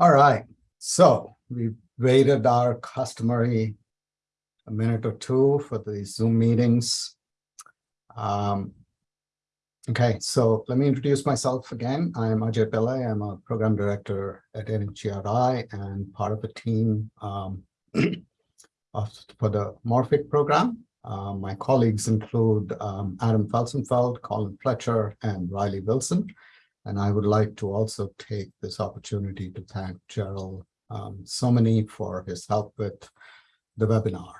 All right, so we waited our customary a minute or two for the Zoom meetings. Um, okay, so let me introduce myself again. I'm Ajay Pillai. I'm a program director at NHGRI and part of the team um, of, for the Morphic program. Uh, my colleagues include um, Adam Felsenfeld, Colin Fletcher, and Riley Wilson. And I would like to also take this opportunity to thank Gerald um, Somany for his help with the webinar.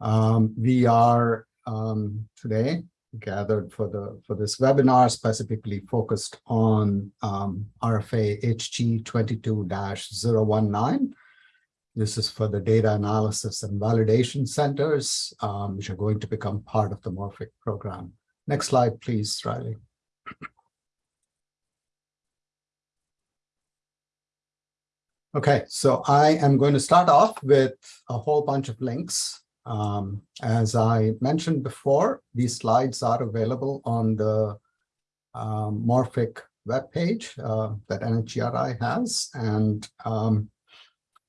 Um, we are um, today gathered for the for this webinar specifically focused on um, RFA HG 22-019. This is for the data analysis and validation centers, um, which are going to become part of the Morphic program. Next slide, please, Riley. Okay, so I am going to start off with a whole bunch of links. Um, as I mentioned before, these slides are available on the um, Morphic webpage uh, that NHGRI has, and um,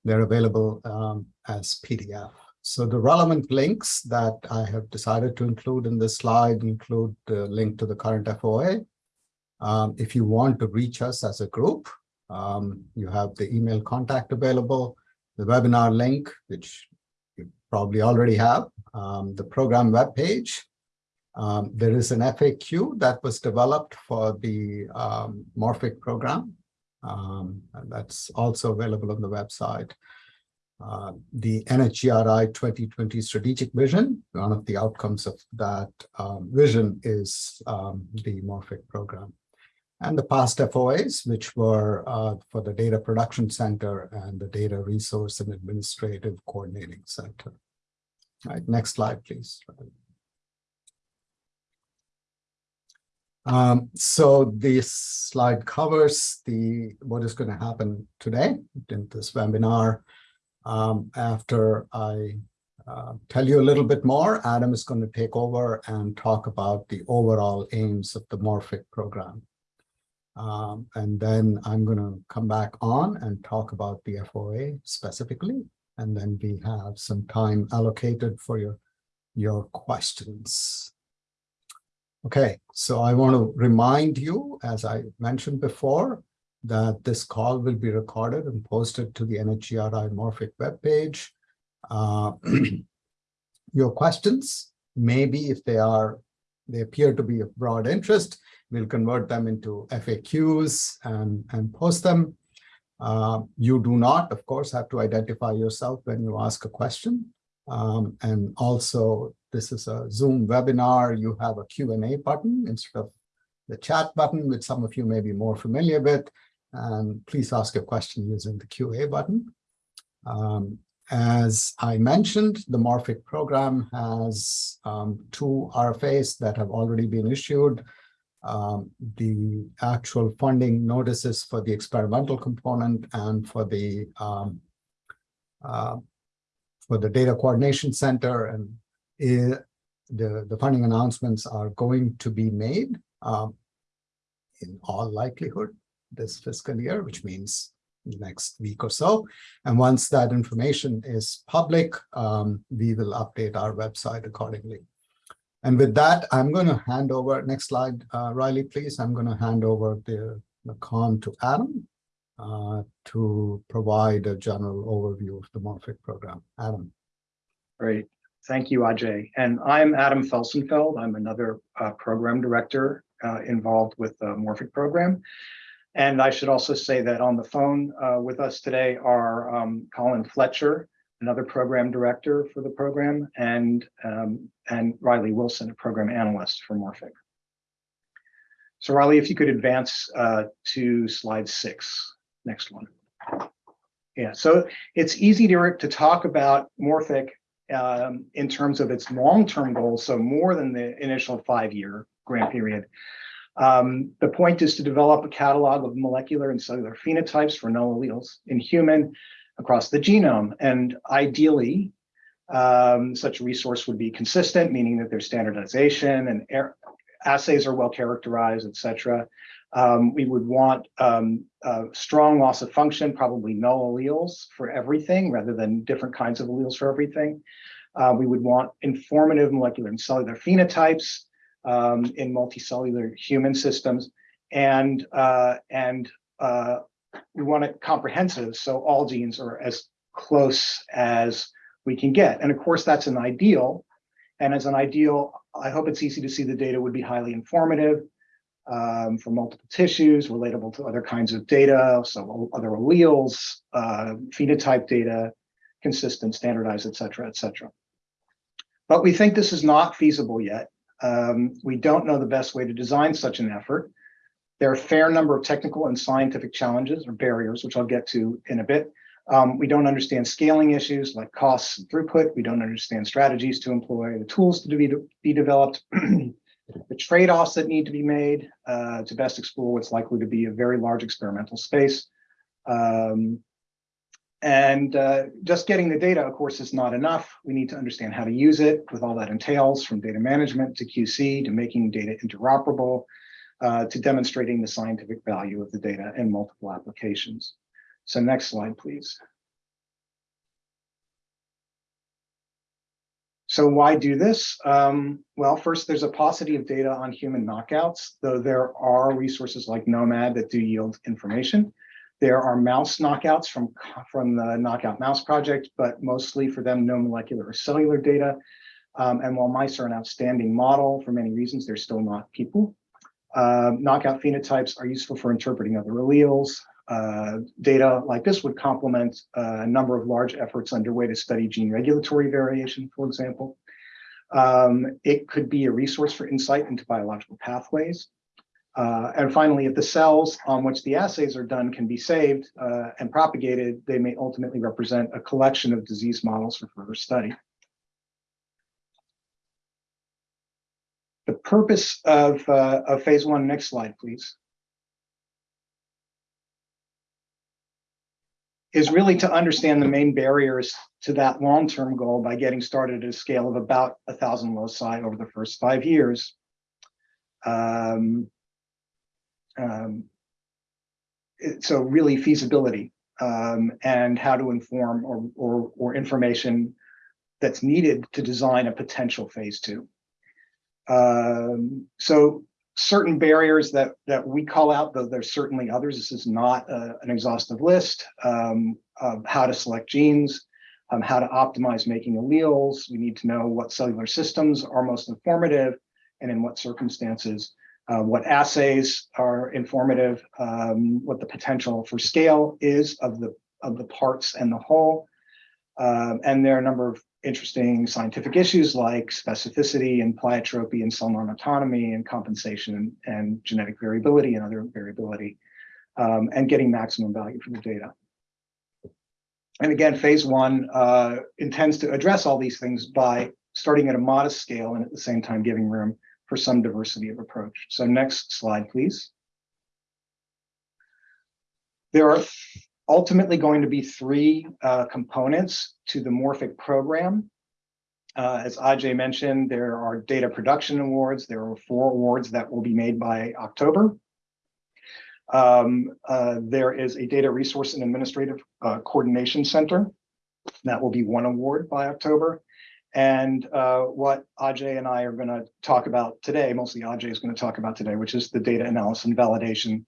they're available um, as PDF. So the relevant links that I have decided to include in this slide include the link to the current FOA. Um, if you want to reach us as a group, um, you have the email contact available, the webinar link, which you probably already have, um, the program webpage. Um, there is an FAQ that was developed for the um, Morphic program. Um, that's also available on the website. Uh, the NHGRI 2020 strategic vision, one of the outcomes of that um, vision is the Morphic program and the past FOAs, which were uh, for the Data Production Center and the Data Resource and Administrative Coordinating Center. All right, next slide, please. Um, so this slide covers the what is going to happen today in this webinar. Um, after I uh, tell you a little bit more, Adam is going to take over and talk about the overall aims of the Morphic program. Um, and then I'm going to come back on and talk about the FOA specifically. And then we have some time allocated for your, your questions. Okay, so I want to remind you, as I mentioned before, that this call will be recorded and posted to the NHGRI Morphic webpage. Uh, your questions, maybe if they are, they appear to be of broad interest, We'll convert them into FAQs and, and post them. Uh, you do not, of course, have to identify yourself when you ask a question. Um, and also, this is a Zoom webinar. You have a Q&A button instead of the chat button, which some of you may be more familiar with. And please ask a question using the QA button. Um, as I mentioned, the Morphic program has um, two RFAs that have already been issued. Um, the actual funding notices for the experimental component and for the um, uh, for the data coordination center and it, the the funding announcements are going to be made um, in all likelihood this fiscal year, which means next week or so. And once that information is public, um, we will update our website accordingly. And with that, I'm going to hand over, next slide, uh, Riley, please. I'm going to hand over the, the con to Adam uh, to provide a general overview of the Morphic program. Adam. Great. Thank you, Ajay. And I'm Adam Felsenfeld. I'm another uh, program director uh, involved with the Morphic program. And I should also say that on the phone uh, with us today are um, Colin Fletcher, another program director for the program, and, um, and Riley Wilson, a program analyst for Morphic. So Riley, if you could advance uh, to slide six, next one. Yeah, so it's easy to, to talk about Morphic um, in terms of its long-term goals, so more than the initial five-year grant period. Um, the point is to develop a catalog of molecular and cellular phenotypes for null alleles in human across the genome. And ideally, um, such resource would be consistent, meaning that there's standardization and assays are well characterized, et cetera. Um, we would want um, strong loss of function, probably null alleles for everything rather than different kinds of alleles for everything. Uh, we would want informative molecular and cellular phenotypes um, in multicellular human systems. And, uh, and uh, we want it comprehensive, so all genes are as close as we can get. And of course, that's an ideal. And as an ideal, I hope it's easy to see the data would be highly informative um, for multiple tissues, relatable to other kinds of data, so other alleles, uh, phenotype data, consistent, standardized, et cetera, et cetera. But we think this is not feasible yet. Um, we don't know the best way to design such an effort. There are a fair number of technical and scientific challenges or barriers, which I'll get to in a bit. Um, we don't understand scaling issues like costs and throughput. We don't understand strategies to employ, the tools to be, be developed, the trade-offs that need to be made uh, to best explore what's likely to be a very large experimental space. Um, and uh, just getting the data, of course, is not enough. We need to understand how to use it with all that entails from data management to QC to making data interoperable uh, to demonstrating the scientific value of the data in multiple applications. So next slide, please. So why do this? Um, well, first, there's a paucity of data on human knockouts, though there are resources like gnomAD that do yield information. There are mouse knockouts from, from the Knockout Mouse Project, but mostly for them, no molecular or cellular data. Um, and while mice are an outstanding model for many reasons, they're still not people. Uh, knockout phenotypes are useful for interpreting other alleles. Uh, data like this would complement a number of large efforts underway to study gene regulatory variation, for example. Um, it could be a resource for insight into biological pathways. Uh, and finally, if the cells on which the assays are done can be saved uh, and propagated, they may ultimately represent a collection of disease models for further study. The purpose of, uh, of phase one, next slide, please, is really to understand the main barriers to that long-term goal by getting started at a scale of about a thousand loci over the first five years. Um, um, so really feasibility um, and how to inform or, or, or, information that's needed to design a potential phase two. Um, so certain barriers that that we call out, though there's certainly others. This is not a, an exhaustive list um, of how to select genes, um, how to optimize making alleles. We need to know what cellular systems are most informative and in what circumstances uh, what assays are informative, um, what the potential for scale is of the of the parts and the whole. Um, and there are a number of interesting scientific issues like specificity and pleiotropy and cell non-autonomy and compensation and, and, genetic variability and other variability um, and getting maximum value from the data. And again, phase one uh, intends to address all these things by starting at a modest scale and at the same time giving room for some diversity of approach. So next slide, please. There are ultimately going to be three uh, components to the Morphic program. Uh, as Ajay mentioned, there are data production awards. There are four awards that will be made by October. Um, uh, there is a data resource and administrative uh, coordination center. That will be one award by October. And uh, what Ajay and I are going to talk about today, mostly Ajay is going to talk about today, which is the data analysis and validation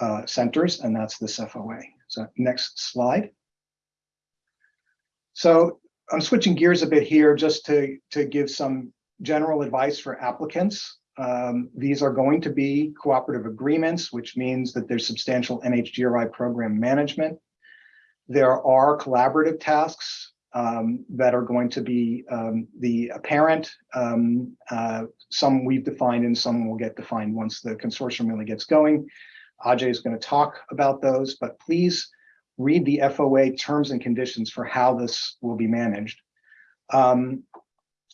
uh, centers, and that's this FOA. So next slide. So I'm switching gears a bit here just to, to give some general advice for applicants. Um, these are going to be cooperative agreements, which means that there's substantial NHGRI program management. There are collaborative tasks um, that are going to be um, the apparent. Um, uh, some we've defined and some will get defined once the consortium really gets going. Ajay is going to talk about those, but please read the FOA terms and conditions for how this will be managed. Um,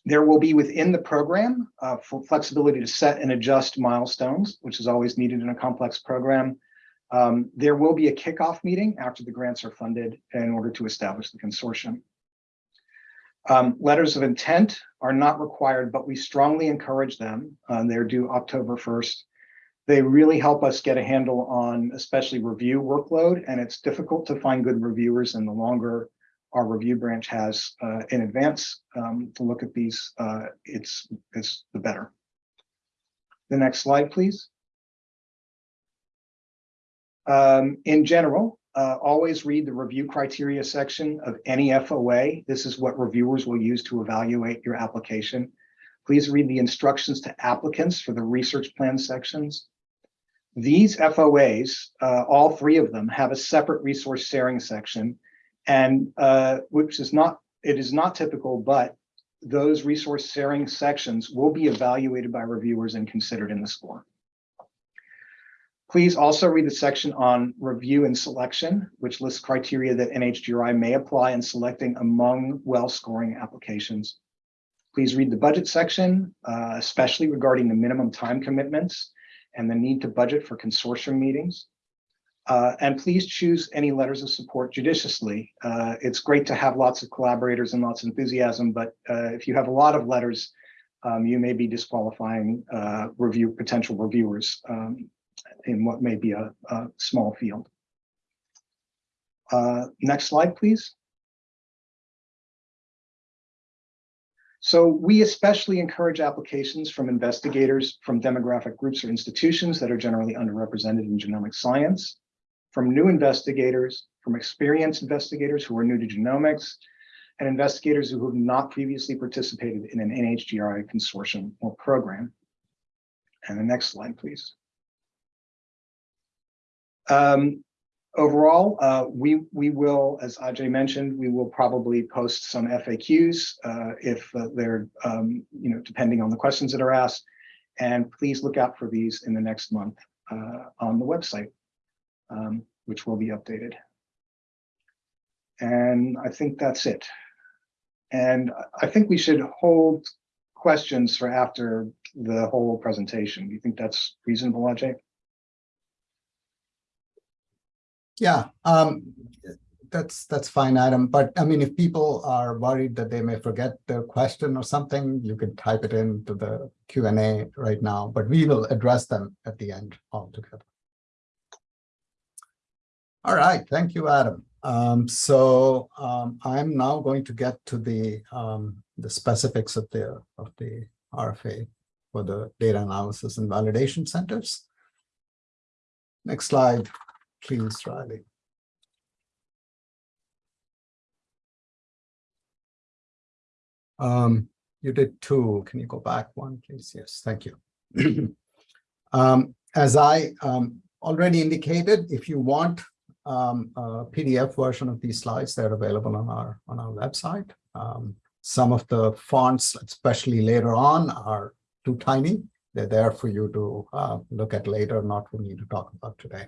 there will be within the program uh, flexibility to set and adjust milestones, which is always needed in a complex program. Um, there will be a kickoff meeting after the grants are funded in order to establish the consortium. Um, letters of intent are not required, but we strongly encourage them. Uh, they're due October 1st. They really help us get a handle on especially review workload, and it's difficult to find good reviewers, and the longer our review branch has uh, in advance um, to look at these, uh, it's, it's the better. The next slide, please. Um, in general, uh, always read the review criteria section of any FOA. This is what reviewers will use to evaluate your application. Please read the instructions to applicants for the research plan sections. These FOAs, uh, all three of them, have a separate resource sharing section, and uh, which is not it is not typical, but those resource sharing sections will be evaluated by reviewers and considered in the score. Please also read the section on review and selection, which lists criteria that NHGRI may apply in selecting among well-scoring applications. Please read the budget section, uh, especially regarding the minimum time commitments and the need to budget for consortium meetings. Uh, and please choose any letters of support judiciously. Uh, it's great to have lots of collaborators and lots of enthusiasm, but uh, if you have a lot of letters, um, you may be disqualifying uh, review potential reviewers um, in what may be a, a small field. Uh, next slide, please. So we especially encourage applications from investigators from demographic groups or institutions that are generally underrepresented in genomic science, from new investigators, from experienced investigators who are new to genomics, and investigators who have not previously participated in an NHGRI consortium or program. And the next slide, please. Um, overall, uh, we we will, as Ajay mentioned, we will probably post some FAQs uh, if uh, they're, um, you know, depending on the questions that are asked. And please look out for these in the next month uh, on the website, um, which will be updated. And I think that's it. And I think we should hold questions for after the whole presentation. Do you think that's reasonable, Ajay? Yeah, um, that's that's fine, Adam. But I mean, if people are worried that they may forget their question or something, you can type it into the Q and A right now. But we will address them at the end altogether. All right, thank you, Adam. Um, so um, I'm now going to get to the um, the specifics of the of the RFA for the data analysis and validation centers. Next slide please, Riley. Um, you did two. Can you go back one, please? Yes, thank you. um, as I um, already indicated, if you want um, a PDF version of these slides, they're available on our on our website. Um, some of the fonts, especially later on, are too tiny. They're there for you to uh, look at later, not for me to talk about today.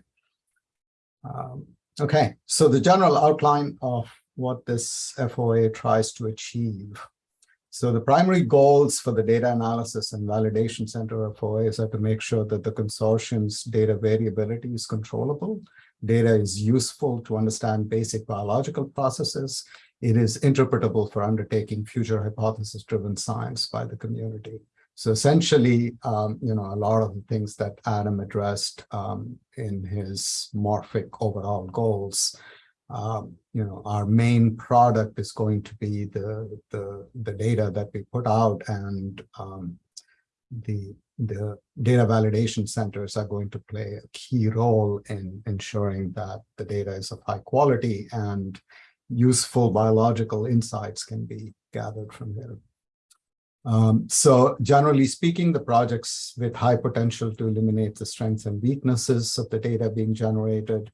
Um, okay, so the general outline of what this FOA tries to achieve. So the primary goals for the Data Analysis and Validation Center FOAs are to make sure that the consortium's data variability is controllable, data is useful to understand basic biological processes, it is interpretable for undertaking future hypothesis-driven science by the community. So essentially, um, you know, a lot of the things that Adam addressed um, in his Morphic overall goals, um, you know, our main product is going to be the the the data that we put out, and um, the the data validation centers are going to play a key role in ensuring that the data is of high quality and useful biological insights can be gathered from there. Um, so generally speaking, the projects with high potential to eliminate the strengths and weaknesses of the data being generated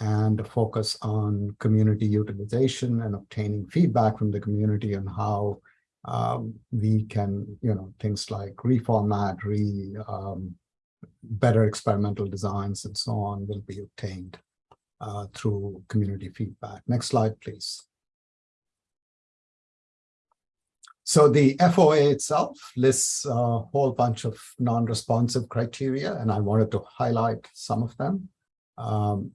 and focus on community utilization and obtaining feedback from the community on how um, we can, you know, things like reformat, re, um, better experimental designs and so on will be obtained uh, through community feedback. Next slide, please. So the FOA itself lists a whole bunch of non-responsive criteria, and I wanted to highlight some of them. Um,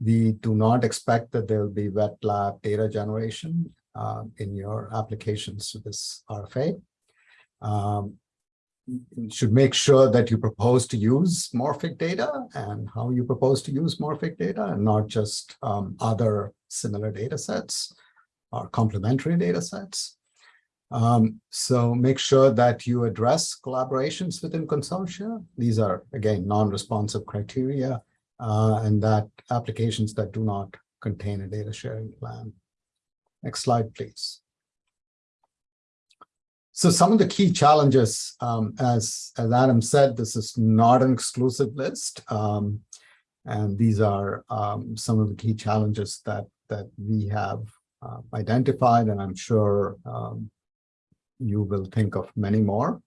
we do not expect that there will be wet lab data generation uh, in your applications to this RFA. Um, you should make sure that you propose to use Morphic data and how you propose to use Morphic data and not just um, other similar data sets or complementary data sets. Um, so make sure that you address collaborations within consortia. These are, again, non-responsive criteria uh, and that applications that do not contain a data sharing plan. Next slide, please. So some of the key challenges, um, as, as Adam said, this is not an exclusive list. Um, and these are um, some of the key challenges that, that we have uh, identified, and I'm sure um, you will think of many more.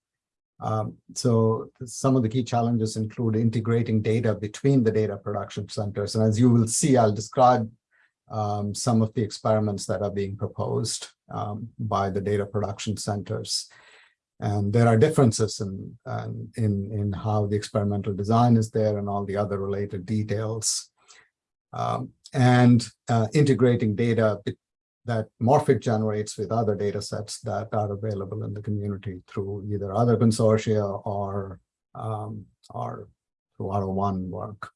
Um, so some of the key challenges include integrating data between the data production centers. And as you will see, I'll describe um, some of the experiments that are being proposed um, by the data production centers. And there are differences in, in, in how the experimental design is there and all the other related details. Um, and uh, integrating data that Morphic generates with other data sets that are available in the community through either other consortia or, um, or through R01 work.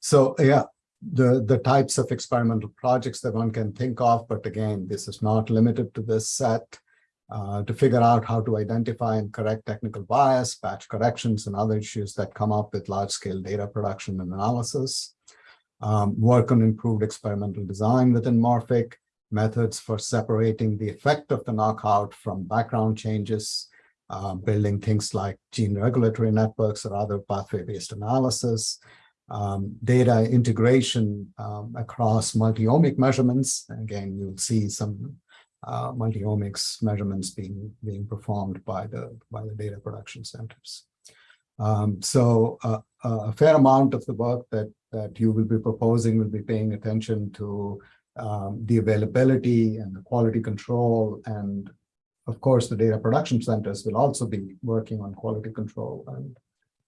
So yeah, the, the types of experimental projects that one can think of, but again, this is not limited to this set, uh, to figure out how to identify and correct technical bias, batch corrections, and other issues that come up with large-scale data production and analysis. Um, work on improved experimental design within Morphic, methods for separating the effect of the knockout from background changes, uh, building things like gene regulatory networks or other pathway-based analysis, um, data integration um, across multi-omic measurements. Again, you'll see some uh, multi-omics measurements being being performed by the by the data production centers. Um, so uh, a fair amount of the work that that you will be proposing will be paying attention to um, the availability and the quality control and of course the data production centers will also be working on quality control and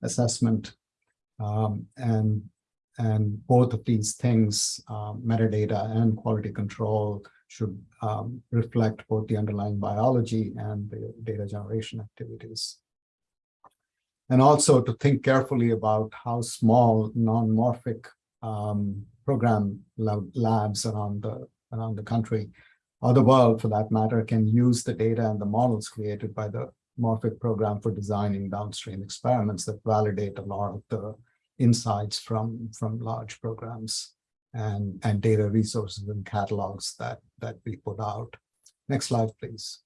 assessment um, and, and both of these things, um, metadata and quality control, should um, reflect both the underlying biology and the data generation activities. And also to think carefully about how small non-morphic um, program labs around the around the country, or the world for that matter, can use the data and the models created by the Morphic program for designing downstream experiments that validate a lot of the insights from, from large programs and, and data resources and catalogs that, that we put out. Next slide, please.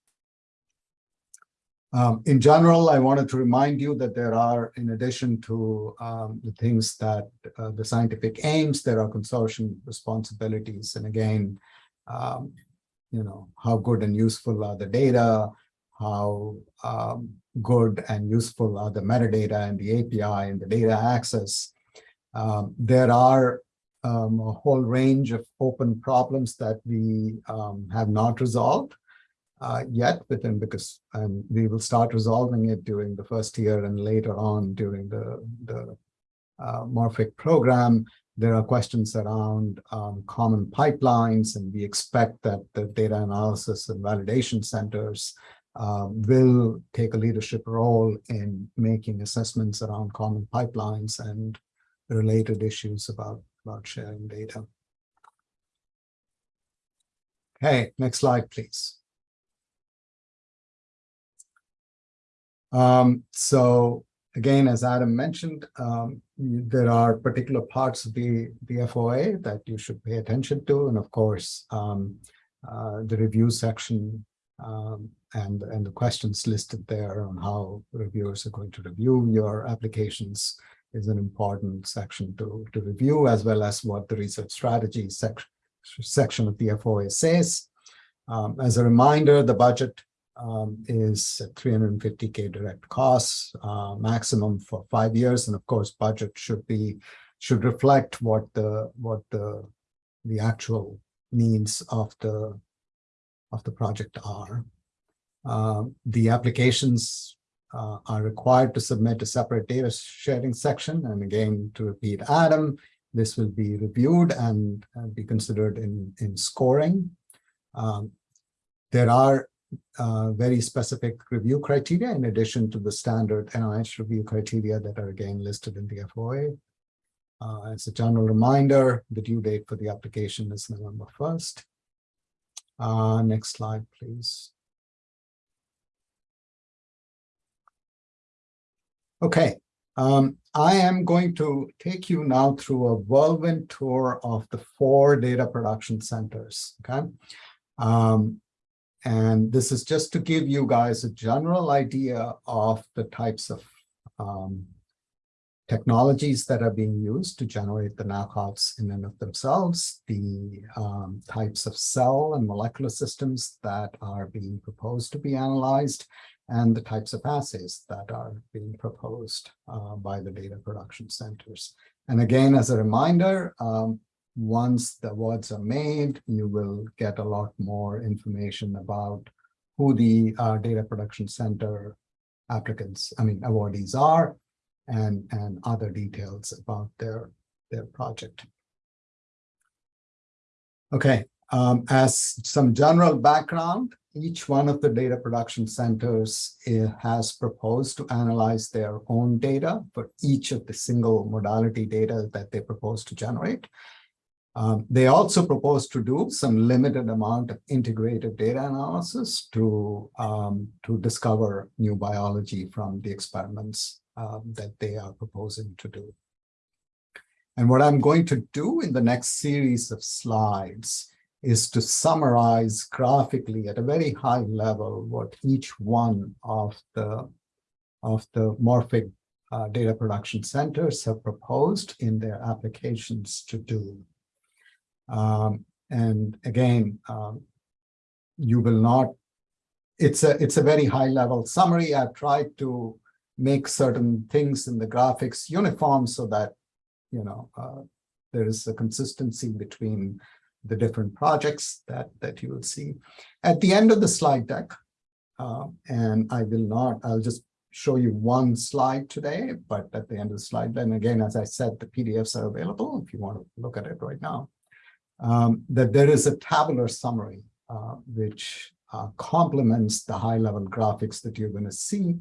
Um, in general, I wanted to remind you that there are, in addition to um, the things that uh, the scientific aims, there are consortium responsibilities. And again, um, you know, how good and useful are the data, how um, good and useful are the metadata and the API and the data access. Um, there are um, a whole range of open problems that we have not resolved uh, yet within because and we will start resolving it during the first year and later on during the, the uh, Morphic program. There are questions around um, common pipelines, and we expect that the data analysis and validation centers uh, will take a leadership role in making assessments around common pipelines and related issues about, about sharing data. Okay, next slide, please. Um, so again, as Adam mentioned, um, there are particular parts of the, the FOA that you should pay attention to. And of course, um, uh, the review section um, and, and the questions listed there on how reviewers are going to review your applications is an important section to, to review, as well as what the research strategy sec section of the FOA says. Um, as a reminder, the budget um, is 350K direct costs, uh, maximum for five years. And of course, budget should be should reflect what the what the the actual needs of the of the project are. Uh, the applications uh, are required to submit a separate data sharing section. And again, to repeat Adam, this will be reviewed and, and be considered in, in scoring. Um, there are uh, very specific review criteria in addition to the standard NIH review criteria that are again listed in the FOA. Uh, as a general reminder, the due date for the application is November 1st. Uh, next slide, please. Okay, um, I am going to take you now through a whirlwind tour of the four data production centers, okay? Um, and this is just to give you guys a general idea of the types of um, technologies that are being used to generate the knockouts in and of themselves, the um, types of cell and molecular systems that are being proposed to be analyzed, and the types of assays that are being proposed uh, by the data production centers. And again, as a reminder, um, once the awards are made, you will get a lot more information about who the uh, data production center applicants, I mean, awardees are, and, and other details about their, their project. Okay, um, as some general background, each one of the data production centers eh, has proposed to analyze their own data for each of the single modality data that they propose to generate. Um, they also propose to do some limited amount of integrated data analysis to, um, to discover new biology from the experiments um, that they are proposing to do. And what I'm going to do in the next series of slides is to summarize graphically at a very high level what each one of the of the Morphic uh, data production centers have proposed in their applications to do. Um, and again, um, you will not, it's a, it's a very high level summary. I've tried to make certain things in the graphics uniform so that, you know, uh, there is a consistency between the different projects that, that you will see. At the end of the slide deck, uh, and I will not, I'll just show you one slide today, but at the end of the slide, then again, as I said, the PDFs are available if you want to look at it right now, um, that there is a tabular summary, uh, which uh, complements the high-level graphics that you're going to see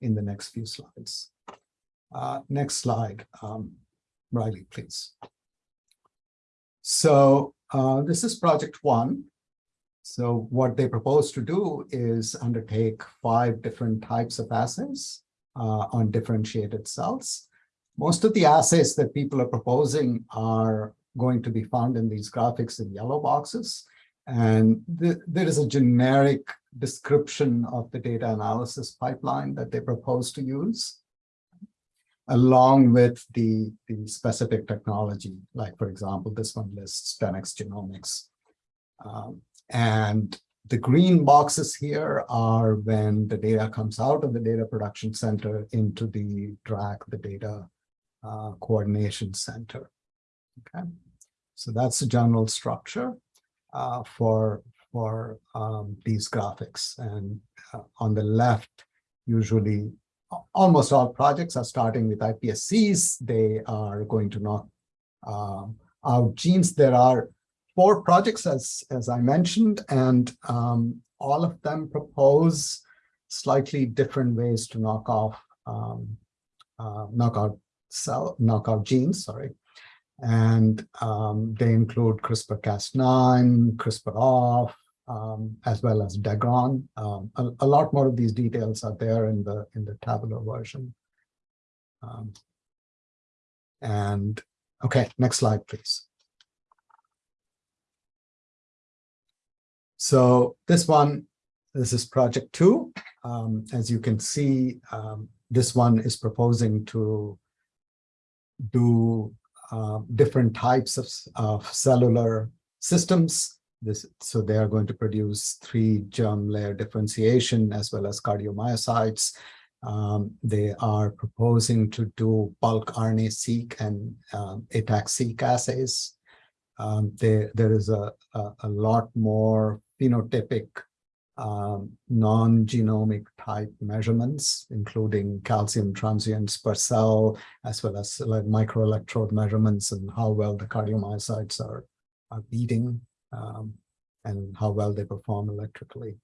in the next few slides. Uh, next slide, um, Riley, please. So uh, this is project one. So what they propose to do is undertake five different types of assays uh, on differentiated cells. Most of the assays that people are proposing are going to be found in these graphics in yellow boxes. And th there is a generic description of the data analysis pipeline that they propose to use along with the, the specific technology, like, for example, this one lists 10x genomics. Um, and the green boxes here are when the data comes out of the data production center into the DRAC, the data uh, coordination center. Okay, so that's the general structure uh, for for um, these graphics. And uh, on the left, usually almost all projects are starting with iPSCs. They are going to knock um, out genes. There are four projects, as, as I mentioned, and um, all of them propose slightly different ways to knock off um, uh, knockout cell knockout genes. Sorry, and um, they include CRISPR-Cas9, CRISPR-off, um, as well as degron. Um, a, a, lot more of these details are there in the in the tabular version. Um, and okay, next slide, please. So this one, this is project two. Um, as you can see, um, this one is proposing to do uh, different types of, of cellular systems this, so they are going to produce three germ layer differentiation as well as cardiomyocytes. Um, they are proposing to do bulk RNA-seq and um, ATAC-seq assays. Um, there, there is a, a, a, lot more phenotypic um, non-genomic type measurements, including calcium transients per cell, as well as like microelectrode measurements and how well the cardiomyocytes are, are beating um, and how well they perform electrically.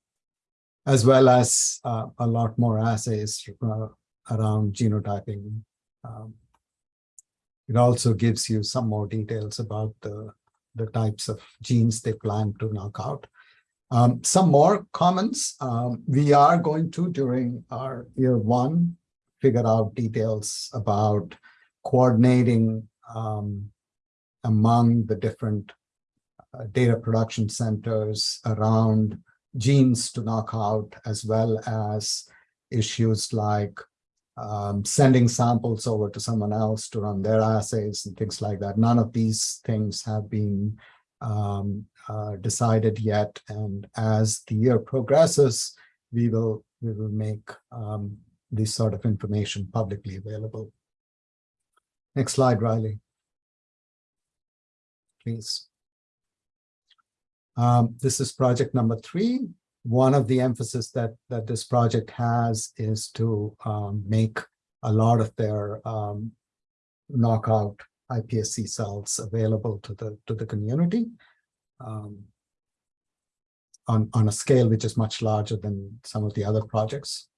as well as uh, a lot more assays uh, around genotyping. Um, it also gives you some more details about the, the types of genes they plan to knock out. Um, some more comments. Um, we are going to, during our year one, figure out details about coordinating um, among the different uh, data production centers around genes to knock out, as well as issues like um, sending samples over to someone else to run their assays and things like that. None of these things have been um, uh, decided yet. And as the year progresses, we will we will make um, this sort of information publicly available. Next slide, Riley. Please. Um, this is project number three. One of the emphasis that, that this project has is to um, make a lot of their um, knockout iPSC cells available to the, to the community um, on, on a scale which is much larger than some of the other projects.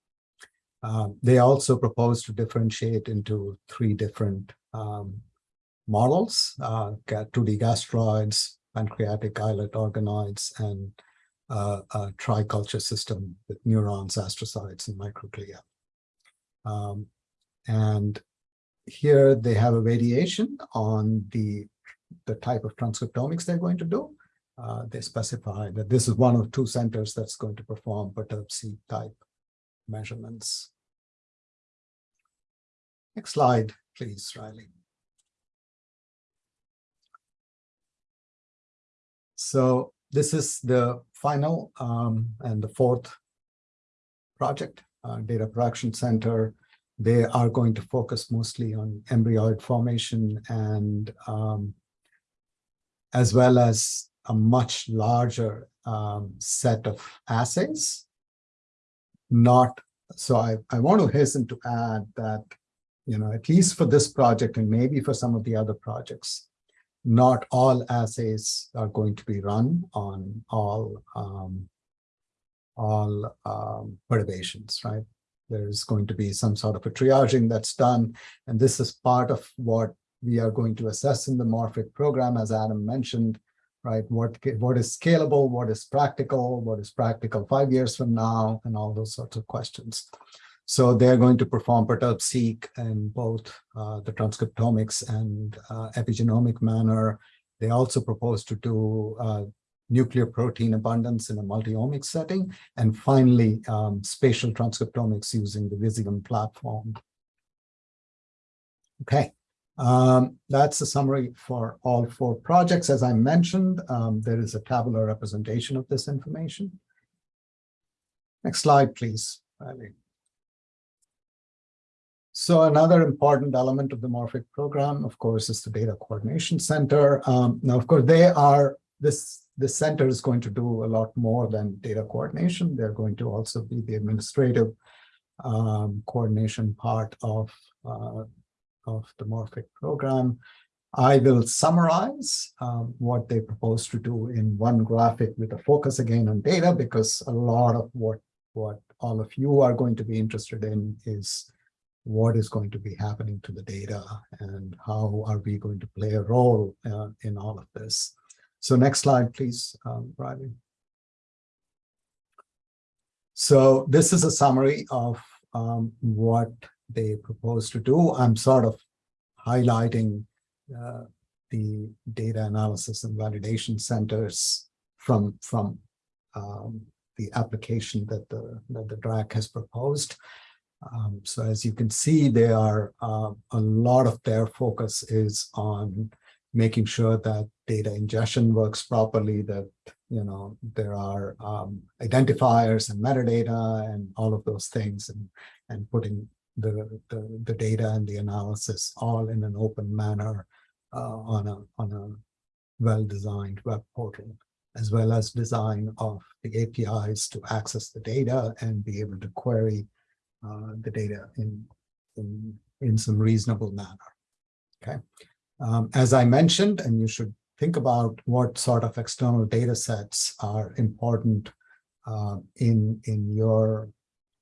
Um, they also propose to differentiate into three different um, models, uh, 2D gastruloids, pancreatic islet organoids, and uh, a triculture system with neurons, astrocytes, and microglia. Um, and here they have a variation on the, the type of transcriptomics they're going to do. Uh, they specify that this is one of two centers that's going to perform Perturb-seq type measurements. Next slide, please, Riley. So this is the final um, and the fourth project, uh, Data Production Center. They are going to focus mostly on embryoid formation and um, as well as a much larger um, set of assays. Not so I, I want to hasten to add that, you know, at least for this project and maybe for some of the other projects, not all assays are going to be run on all um, all um, perturbations, right? There's going to be some sort of a triaging that's done, and this is part of what we are going to assess in the Morphic program, as Adam mentioned, right? What, what is scalable, what is practical, what is practical five years from now, and all those sorts of questions. So they're going to perform Perturb-seq in both uh, the transcriptomics and uh, epigenomic manner. They also propose to do uh, nuclear protein abundance in a multi-omic setting. And finally, um, spatial transcriptomics using the Visium platform. Okay, um, that's the summary for all four projects. As I mentioned, um, there is a tabular representation of this information. Next slide, please. So another important element of the Morphic program, of course, is the Data Coordination Center. Um, now, of course, they are, this, this center is going to do a lot more than data coordination. They're going to also be the administrative um, coordination part of uh, of the Morphic program. I will summarize um, what they propose to do in one graphic with a focus again on data, because a lot of what, what all of you are going to be interested in is what is going to be happening to the data and how are we going to play a role uh, in all of this. So next slide, please, um, Riley. So this is a summary of um, what they propose to do. I'm sort of highlighting uh, the data analysis and validation centers from from um, the application that the that the DRAC has proposed. Um, so as you can see, there are uh, a lot of their focus is on making sure that data ingestion works properly, that you know there are um, identifiers and metadata and all of those things, and and putting the, the, the data and the analysis all in an open manner uh, on a on a well-designed web portal, as well as design of the APIs to access the data and be able to query uh, the data in, in, in some reasonable manner. Okay. Um, as I mentioned, and you should think about what sort of external data sets are important uh, in, in your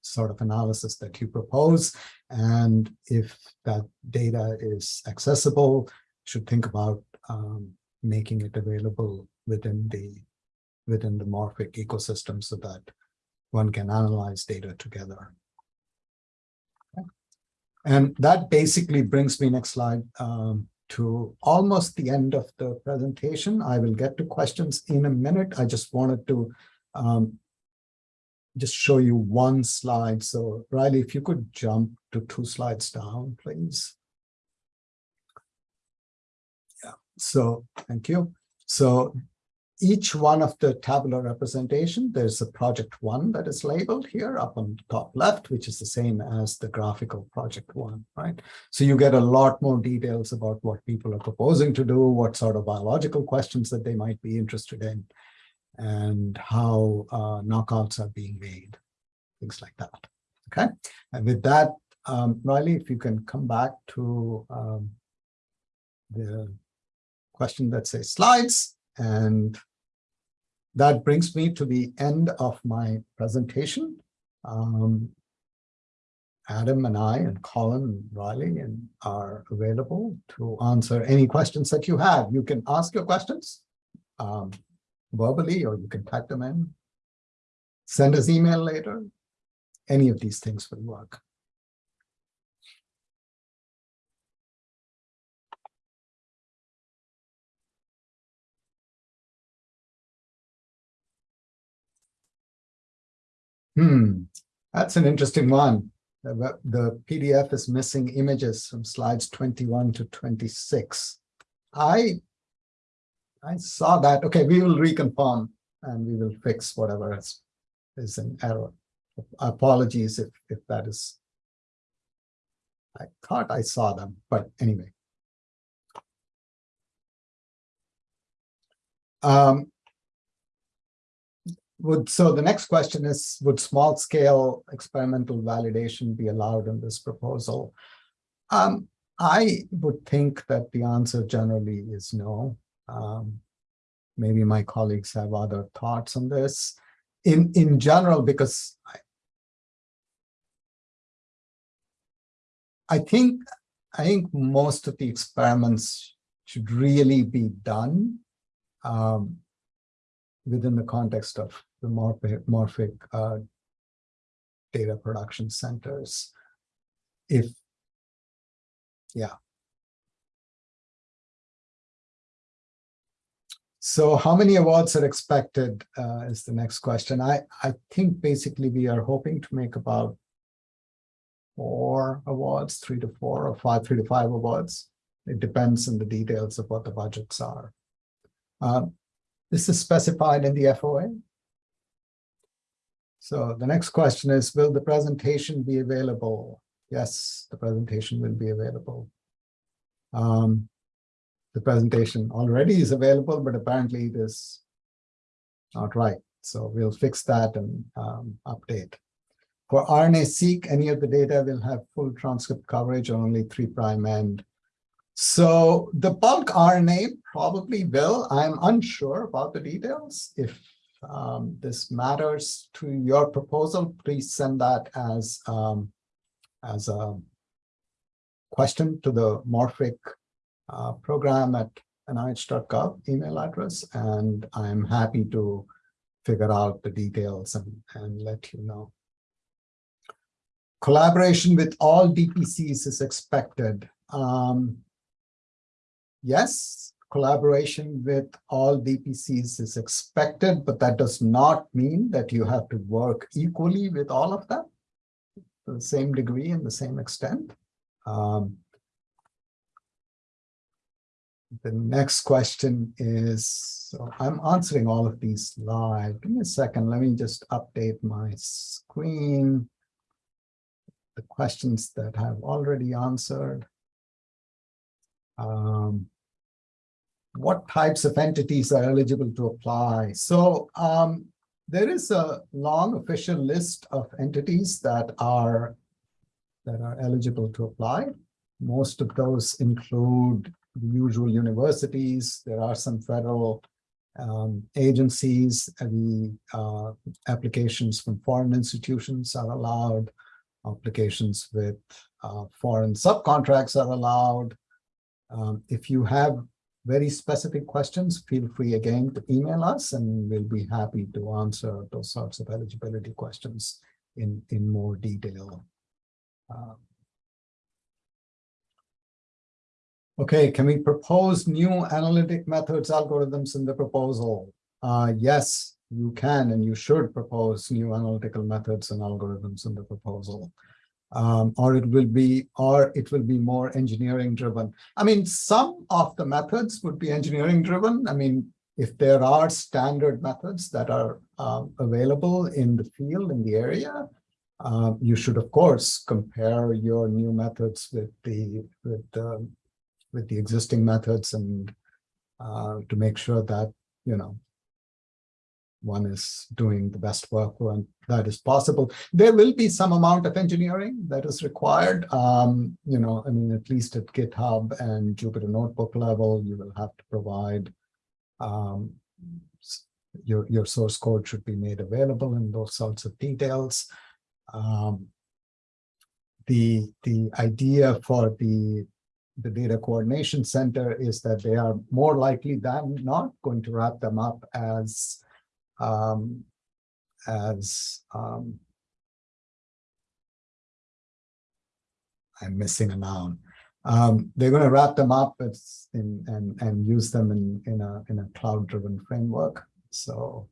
sort of analysis that you propose. And if that data is accessible, should think about um, making it available within the within the Morphic ecosystem so that one can analyze data together. And that basically brings me next slide um, to almost the end of the presentation. I will get to questions in a minute. I just wanted to um, just show you one slide. So Riley, if you could jump to two slides down, please. Yeah, so thank you. So each one of the tabular representation, there's a project one that is labeled here up on the top left, which is the same as the graphical project one, right? So you get a lot more details about what people are proposing to do, what sort of biological questions that they might be interested in, and how uh, knockouts are being made, things like that. Okay, and with that, um, Riley, if you can come back to um, the question that says slides, and that brings me to the end of my presentation. Um, Adam and I and Colin and Riley and are available to answer any questions that you have. You can ask your questions um, verbally or you can type them in. Send us email later. Any of these things will work. Hmm, that's an interesting one. The, the PDF is missing images from slides 21 to 26. I, I saw that. Okay, we will reconfirm and we will fix whatever is, is an error. Apologies if, if that is. I thought I saw them, but anyway. Um, would so the next question is would small scale experimental validation be allowed in this proposal um, i would think that the answer generally is no um, maybe my colleagues have other thoughts on this in in general because i, I think i think most of the experiments should really be done um, within the context of the morphic, morphic uh, data production centers. If, yeah. So how many awards are expected uh, is the next question. I, I think basically we are hoping to make about four awards, three to four or five, three to five awards. It depends on the details of what the budgets are. Uh, this is specified in the FOA. So the next question is, will the presentation be available? Yes, the presentation will be available. Um, the presentation already is available, but apparently it is not right. So we'll fix that and um, update. For RNA-seq, any of the data will have full transcript coverage or only three prime end. So the bulk RNA probably will. I'm unsure about the details. If um, this matters to your proposal, please send that as um, as a question to the Morphic uh, program at nih.gov email address, and I'm happy to figure out the details and, and let you know. Collaboration with all DPCs is expected. Um, yes, collaboration with all DPCs is expected, but that does not mean that you have to work equally with all of them to the same degree and the same extent. Um, the next question is, so I'm answering all of these live. Give me a second. Let me just update my screen. The questions that I've already answered. Um, what types of entities are eligible to apply. So um, there is a long official list of entities that are that are eligible to apply. Most of those include the usual universities. There are some federal um, agencies, the uh, applications from foreign institutions are allowed. Applications with uh, foreign subcontracts are allowed. Um, if you have very specific questions, feel free again to email us and we'll be happy to answer those sorts of eligibility questions in, in more detail. Um, Okay, can we propose new analytic methods, algorithms in the proposal? Uh, yes, you can and you should propose new analytical methods and algorithms in the proposal. Um, or it will be, or it will be more engineering driven. I mean, some of the methods would be engineering driven. I mean, if there are standard methods that are um, available in the field, in the area, uh, you should, of course, compare your new methods with the with the with the existing methods and uh, to make sure that, you know, one is doing the best work when that is possible. There will be some amount of engineering that is required. Um, you know, I mean, at least at GitHub and Jupyter Notebook level, you will have to provide um, your, your source code should be made available in those sorts of details. Um, the, the idea for the the data coordination center is that they are more likely than not going to wrap them up as um, as um, I'm missing a noun. Um, they're going to wrap them up in, and and use them in in a in a cloud driven framework. So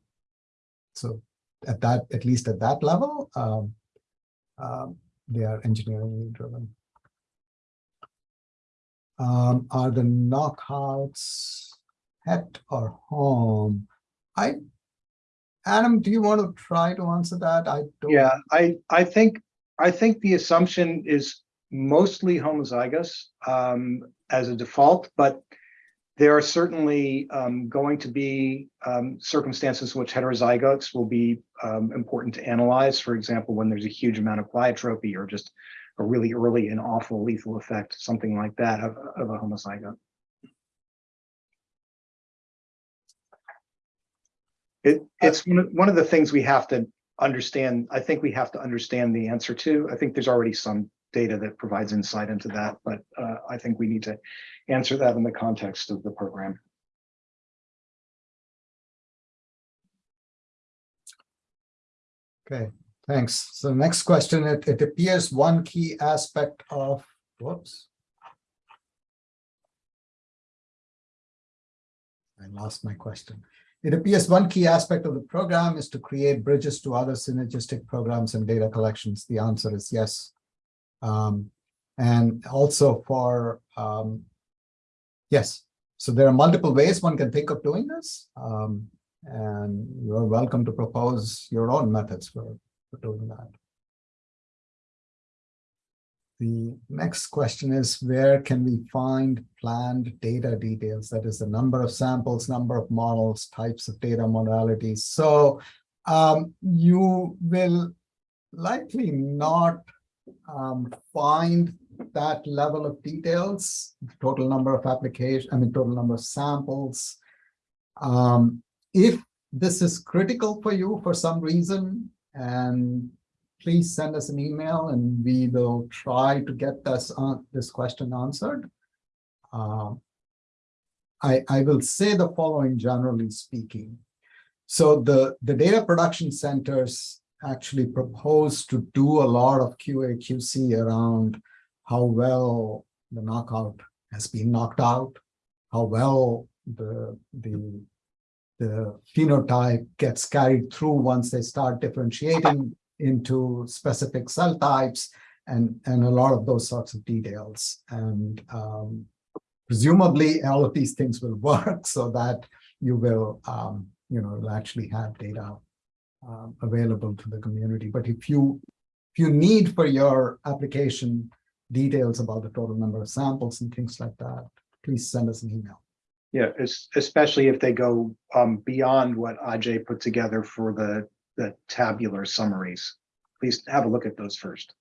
so at that at least at that level, um, um, they are engineering driven um, are the knockouts het or hom? I, Adam, do you want to try to answer that? I don't. Yeah, I, I think, I think the assumption is mostly homozygous um, as a default, but there are certainly um, going to be um, circumstances in which heterozygotes will be um, important to analyze. For example, when there's a huge amount of pleiotropy or just a really early and awful lethal effect, something like that of, of a homozygote. It, it's one of, the things we have to understand. I think we have to understand the answer to. I think there's already some data that provides insight into that, but uh, I think we need to answer that in the context of the program. Okay, Thanks. So next question, it, it appears one key aspect of, whoops. I lost my question. It appears one key aspect of the program is to create bridges to other synergistic programs and data collections. The answer is yes. Um, and also for, um, yes. So there are multiple ways one can think of doing this. Um, and you're welcome to propose your own methods for for doing that. The next question is, where can we find planned data details? That is the number of samples, number of models, types of data modalities. So um, you will likely not um, find that level of details, total number of applications, I mean, total number of samples. Um, if this is critical for you for some reason, and please send us an email and we will try to get this, uh, this question answered. Uh, I, I will say the following generally speaking. So the, the data production centers actually propose to do a lot of QA QC around how well the knockout has been knocked out, how well the, the the phenotype gets carried through once they start differentiating into specific cell types and, and a lot of those sorts of details. And um, presumably all of these things will work so that you will, um, you know, actually have data um, available to the community. But if you, if you need for your application details about the total number of samples and things like that, please send us an email. Yeah, es- especially if they go um beyond what Ajay put together for the the tabular summaries. Please have a look at those first.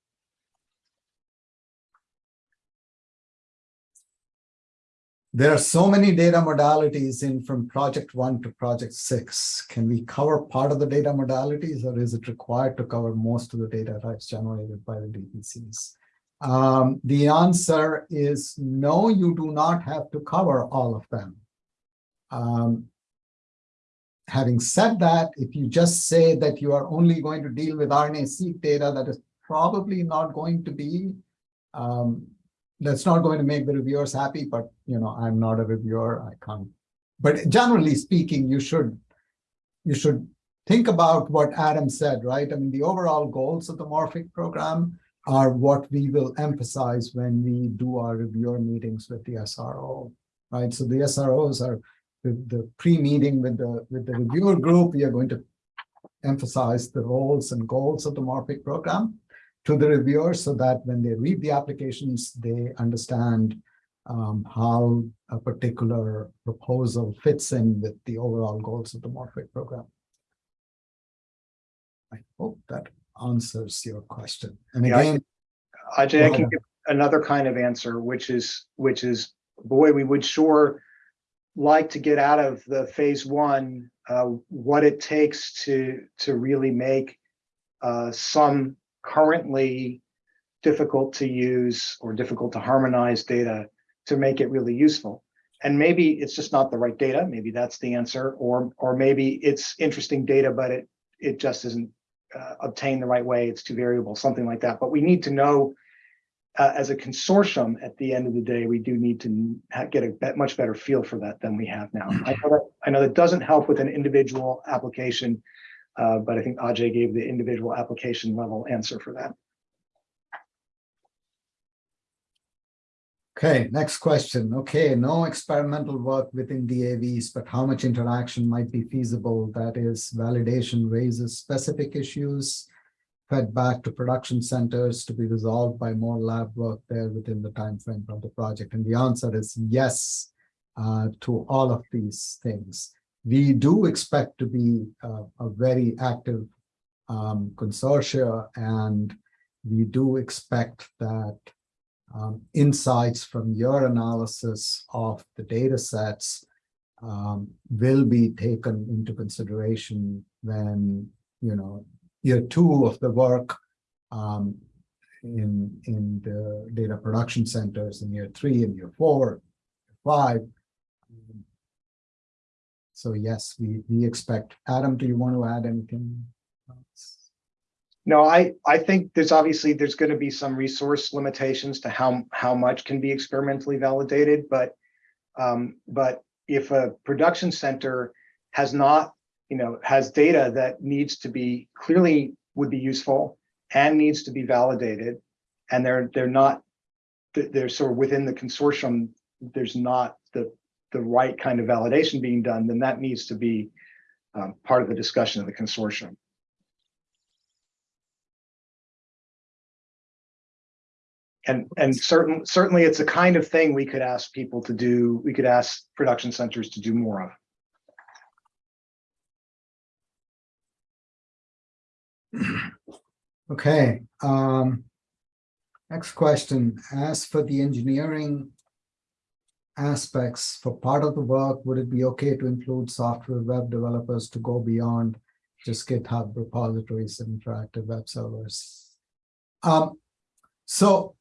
there are so many data modalities in from project one to project six. Can we cover part of the data modalities or is it required to cover most of the data types generated by the DPCs? Um, the answer is no, you do not have to cover all of them. Um, having said that, if you just say that you are only going to deal with RNA-seq data, that is probably not going to be um, that's not going to make the reviewers happy, but you know, I'm not a reviewer, I can't. But generally speaking, you should you should think about what Adam said, right? I mean, the overall goals of the Morphic program are what we will emphasize when we do our reviewer meetings with the SRO, right? So the SROs are the, the pre-meeting with the with the reviewer group. We are going to emphasize the roles and goals of the Morphic program to the reviewers so that when they read the applications, they understand um, how a particular proposal fits in with the overall goals of the Morphic program. I hope that answers your question. And Yeah, I again, Ajay, I can give another kind of answer, which is, which is, boy, we would sure like to get out of the phase one, uh, what it takes to, to really make uh, some currently difficult to use or difficult to harmonize data to make it really useful. And maybe it's just not the right data. Maybe that's the answer, or, or maybe it's interesting data, but it, it just isn't uh, obtained the right way. It's too variable, something like that. But we need to know uh, as a consortium, at the end of the day, we do need to get a bet- much better feel for that than we have now. I know that, I know that doesn't help with an individual application, uh, but I think Ajay gave the individual application level answer for that. Okay, next question. Okay, no experimental work within DAVs, but how much interaction might be feasible? That is, validation raises specific issues fed back to production centers to be resolved by more lab work there within the time frame of the project. And the answer is yes uh, to all of these things. We do expect to be uh, a very active um, consortia, and we do expect that um, insights from your analysis of the data sets um, will be taken into consideration when, you know, year two of the work um, in, in the data production centers in year three and year four, five. So yes, we, we expect, Adam, do you want to add anything? else? No, I, I think there's obviously, there's going to be some resource limitations to how, how much can be experimentally validated, but um, but if a production center has not, you know, has data that needs to be clearly would be useful and needs to be validated, and they're, they're not, they're- sort of within the consortium, there's not the, the right kind of validation being done, then that needs to be um, part of the discussion of the consortium. And, and certain, certainly it's a kind of thing we could ask people to do, we could ask production centers to do more of. Okay, um, next question. As for the engineering aspects for part of the work, would it be okay to include software web developers to go beyond just GitHub repositories and interactive web servers? Um, so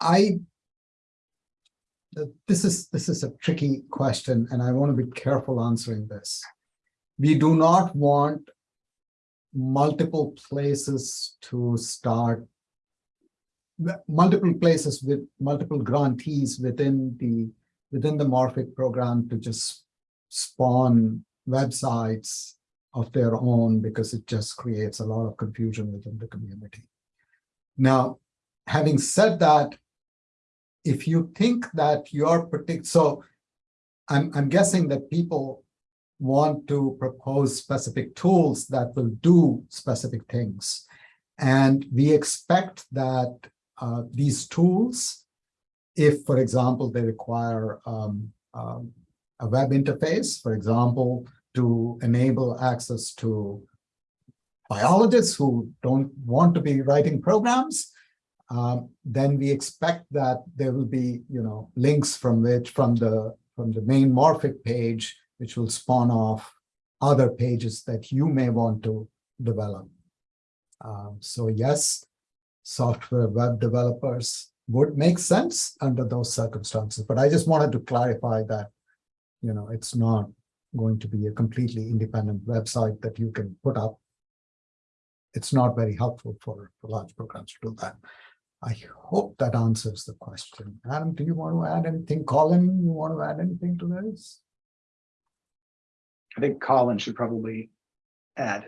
I this is this is a tricky question, and I want to be careful answering this. We do not want multiple places to start multiple places with multiple grantees within the within the Morphic program to just spawn websites of their own because it just creates a lot of confusion within the community. Now, having said that, if you think that your particular, so I'm, I'm guessing that people want to propose specific tools that will do specific things. And we expect that uh, these tools, if, for example, they require um, um, a web interface, for example, to enable access to biologists who don't want to be writing programs, um, then we expect that there will be, you know, links from which, from the, from the main Morphic page, which will spawn off other pages that you may want to develop. Um, so yes, software web developers would make sense under those circumstances, but I just wanted to clarify that, you know, it's not going to be a completely independent website that you can put up. It's not very helpful for, for large programs to do that. I hope that answers the question. Adam, do you want to add anything? Colin, you want to add anything to this? I think Colin should probably add.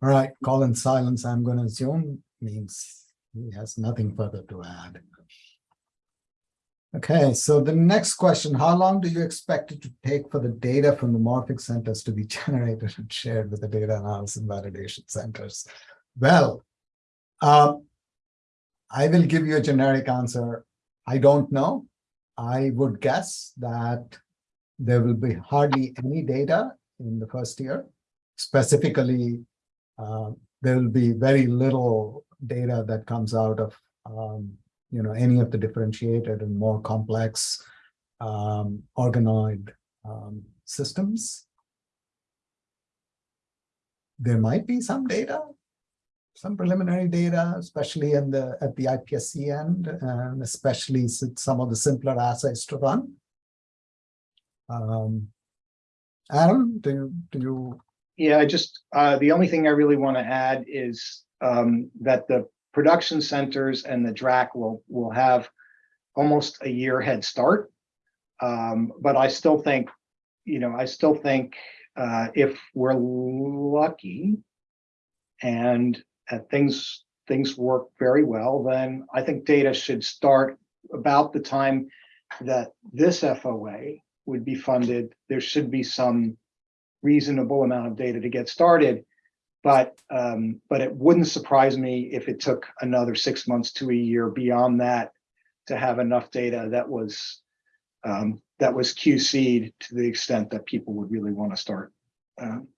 All right, Colin's silence, I'm going to assume means he has nothing further to add. Okay, so the next question, how long do you expect it to take for the data from the Morphic centers to be generated and shared with the data analysis and validation centers? Well, uh, I will give you a generic answer. I don't know. I would guess that there will be hardly any data in the first year. Specifically, uh, there will be very little data that comes out of um, you know, any of the differentiated and more complex um, organoid um, systems. There might be some data, some preliminary data, especially in the at the IPSC end, and especially some of the simpler assays to run. Um, Adam, do you, do you? Yeah, I just, uh, the only thing I really want to add is um, that the production centers and the DRAC will, will have almost a year head start. Um, but I still think, you know, I still think uh, if we're lucky and uh, things things work very well, then I think data should start about the time that this FOA would be funded. There should be some reasonable amount of data to get started. But um, but it wouldn't surprise me if it took another six months to a year beyond that to have enough data that was um, that was QC'd to the extent that people would really want to start um,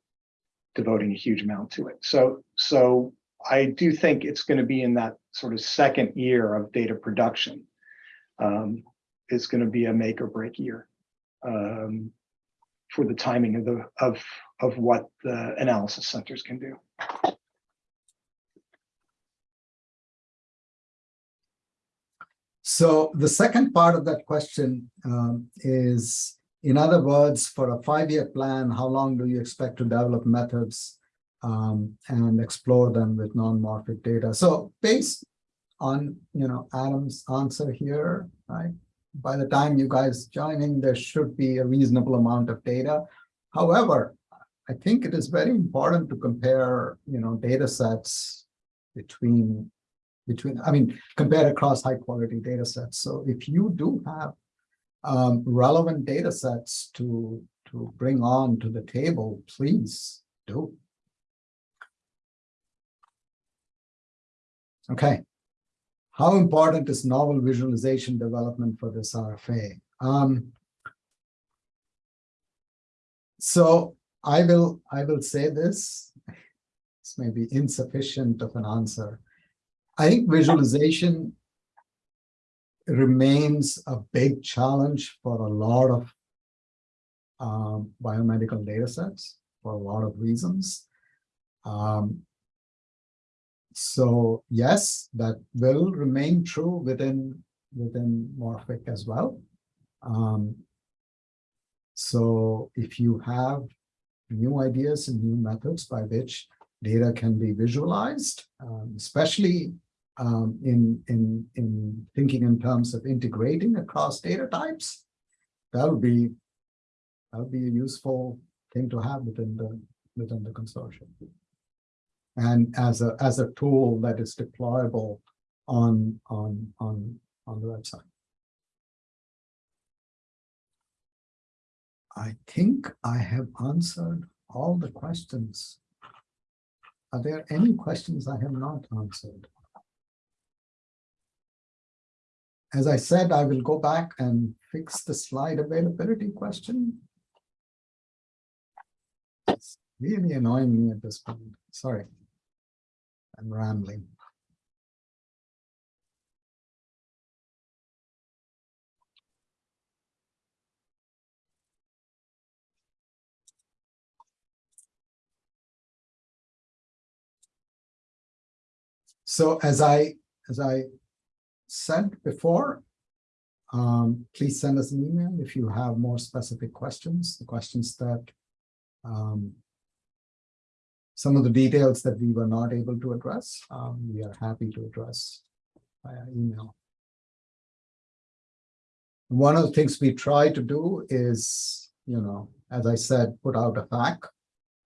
devoting a huge amount to it. So so I do think it's going to be in that sort of second year of data production. Um, it's going to be a make or break year. Um, for the timing of the of of what the analysis centers can do. So the second part of that question um, is, in other words, for a five-year plan, how long do you expect to develop methods um, and explore them with non-morphic data? So based on, you know, Adam's answer here, right? By the time you guys joining, there should be a reasonable amount of data. However, I think it is very important to compare, you know, data sets between, between, I mean, compare across high quality data sets. So if you do have um, relevant data sets to, to bring on to the table, please do. Okay, how important is novel visualization development for this RFA? Um, so I will I will say this. This may be insufficient of an answer. I think visualization remains a big challenge for a lot of um, biomedical data sets for a lot of reasons. Um, so yes, that will remain true within within Morphic as well. Um, so if you have new ideas and new methods by which data can be visualized, um, especially um, in, in, in thinking in terms of integrating across data types, that'll be that'll be a useful thing to have within the within the consortium and as a as a tool that is deployable on on on on the website. I think I have answered all the questions. Are there any questions I have not answered? As I said, I will go back and fix the slide availability question. It's really annoying me at this point. Sorry. I'm rambling. So as I, as I said before, um, please send us an email if you have more specific questions, the questions that um, some of the details that we were not able to address, um, we are happy to address via email. One of the things we try to do is, you know, as I said, put out a FAQ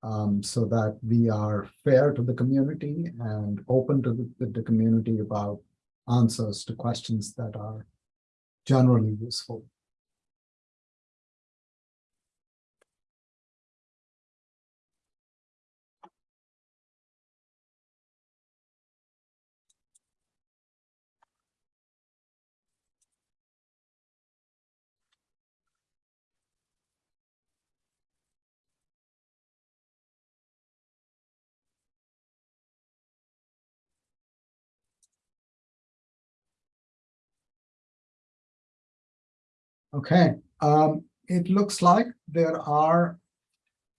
um, so that we are fair to the community and open to the, the community about answers to questions that are generally useful. Okay, um, it looks like there are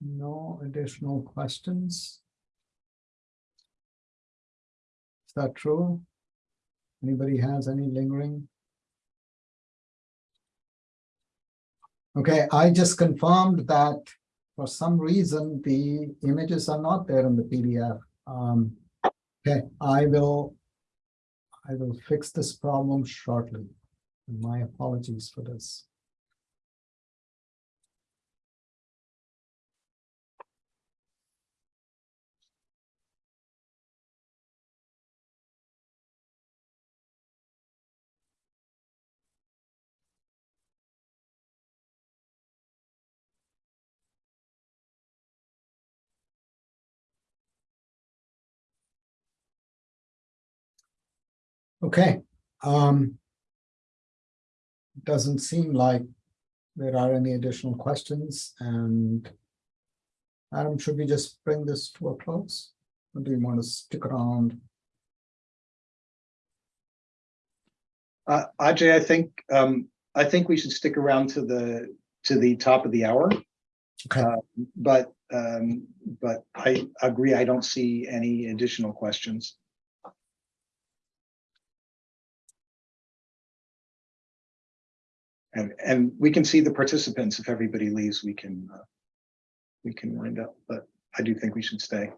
no additional questions. Is that true? Anybody has any lingering? Okay, I just confirmed that for some reason, the images are not there in the PDF. Um, okay, I will, I will fix this problem shortly. My apologies for this. Okay, um, doesn't seem like there are any additional questions and Adam, should we just bring this to a close? Or do you want to stick around? Uh, Ajay, I think, um, I think we should stick around to the, to the top of the hour. Okay. Uh, But, um, but I agree, I don't see any additional questions. And, and we can see the participants. If everybody leaves, we can, uh, we can wind up, but I do think we should stay.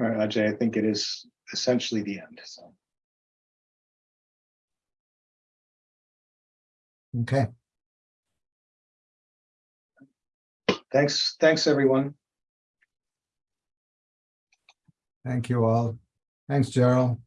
All right, Ajay, I think it is essentially the end, so. Okay, Thanks, thanks, everyone. thank you all. Thanks, Gerald.